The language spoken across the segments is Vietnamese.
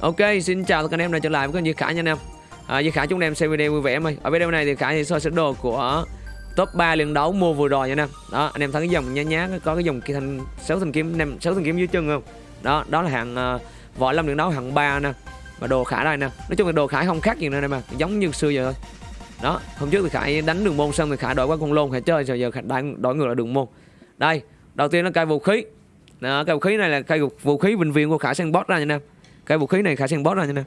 Ok, xin chào tất cả anh em đã trở lại với kênh Duy Khải nha anh em. À, Duy Khải chúng em xem video vui vẻ em ơi. Ở video này thì Khải thì soi sơ đồ của top 3 lần đấu mua vừa rồi nha anh em. Đó, anh em thấy cái dòng nhá nhá có cái dòng kia thanh sáu thanh kiếm anh em sáu thanh kiếm dưới chân không? Đó, đó là hạng uh, võ lâm lần đấu hạng 3 nè. Và đồ Khải đây nè. Nói chung là đồ Khải không khác gì nữa em mà, giống như xưa giờ thôi. Đó, hôm trước thì Khải đánh đường môn xong thì Khải đổi qua con lôn Khải chơi rồi giờ Khải đánh đổi ngược lại đường môn. Đây, đầu tiên nó cây vũ khí. Đó, cây vũ khí này là cây vũ khí bệnh viện của Khải sang boss ra nha anh em cái vũ khí này khả sang boss rồi nha nè.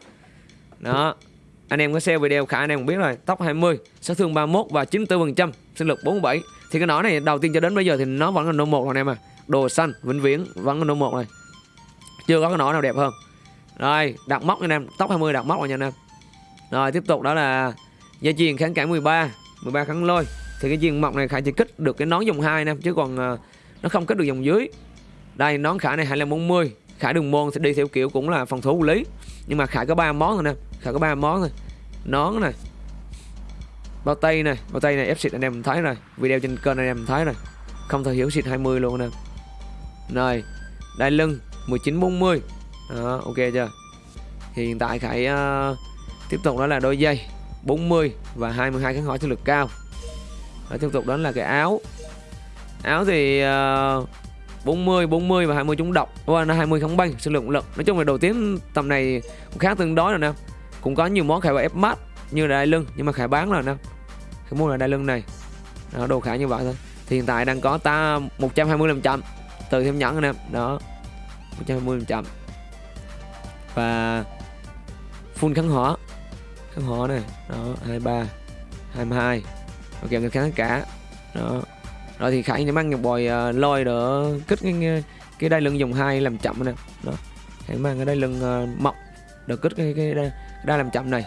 Đó. Anh em có xem video khả anh em cũng biết rồi. Tóc 20 sát thương 31 và 94 phần trăm sinh lực 47 thì cái nỏ này đầu tiên cho đến bây giờ thì nó vẫn là nô một anh em à đồ xanh vĩnh viễn vẫn là nô một này chưa có cái nỏ nào đẹp hơn. Rồi đặt móc anh em. Tóc 20 đặt móc rồi nha anh em. Rồi tiếp tục đó là dây chuyền kháng cản 13 13 kháng lôi. Thì cái viên mọc này khả chỉ kích được cái nón dòng 2 nè chứ còn uh, nó không kích được dòng dưới. Đây nón khả này 2540 Khải đường môn sẽ đi theo kiểu cũng là phòng thủ lý. Nhưng mà Khải có ba món thôi nè. Khải có ba món thôi nón này bao tay này bao tay này ép xịt anh em thấy rồi. Video trên kênh anh em thấy rồi. Không thể hiểu xịt 20 luôn nè, rồi. Đai lưng 1940 đó ok chưa? Thì hiện tại Khải uh, tiếp tục đó là đôi dây 40 và 22 kháng hỏi chiến lực cao. Rồi tiếp tục đó là cái áo. Áo thì uh, 40, 40 và 20 chúng độc và nó 20 không bay, sinh lượng lực Nói chung là đầu tiên tầm này cũng khá tương đối rồi nè. Cũng có nhiều món khải ép mát như là đai lưng Nhưng mà khải bán rồi nè. Khải mua là đai lưng này đó, Đồ khải như vậy thôi. Thì hiện tại đang có ta 120 trăm Từ thêm nhẫn anh em Đó 120 trăm Và Full kháng hỏa Kháng hỏa này. Đó 23 22 Ok người kháng cả. Đó rồi thì khải mang nhập bòi uh, lôi đỡ kích cái cái đai lưng dùng hai làm chậm nè. Đó. Khải mang cái đai lưng à, uh, mọc đỡ kích cái cái đai, đai làm chậm này.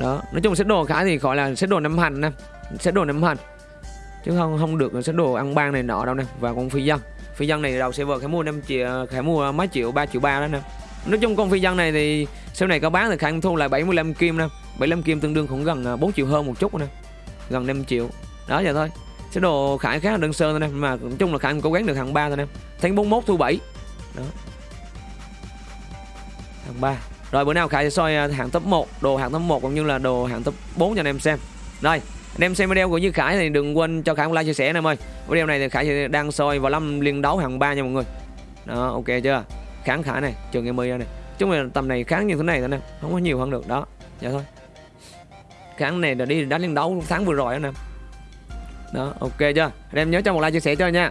Đó. Nói chung set đồ khải thì gọi là set đồ năm hành nè. Set đồ năm hành. Chứ không không được set đồ ăn ban này nọ đâu nè. Và con phi dân. Phi dân này đầu server khải mua năm triệu à, khải mua mấy triệu 3 triệu ba đó nè. Nói chung con phi dân này thì sau này có bán thì khải thu lại 75 kim nè. 75 kim tương đương cũng gần 4 triệu hơn một chút nè. Gần 5 triệu. Đó giờ thôi cái đồ khải khá là đơn sơ thôi em, mà nói chung là khải cố gắng được hạng 3 thôi em. Tháng 41 thu 7 đó. Hạng 3 rồi, bữa nào khải sẽ soi à, hạng top 1 đồ hạng top 1 cũng như là đồ hạng top 4 cho anh em xem. Rồi, anh em xem video của Như Khải thì đừng quên cho Khải một like, chia sẻ anh em ơi. Video này thì Khải đang soi vào lâm liên đấu hạng 3 nha mọi người. Đó, ok chưa? Kháng khải này, trường em mươi này. Chúng là tầm này kháng như thế này thôi nè, không có nhiều hơn được. Đó, vậy thôi. Kháng này là đi đánh liên đấu tháng vừa rồi anh em đó ok chưa? Anh em nhớ cho một like chia sẻ cho nha.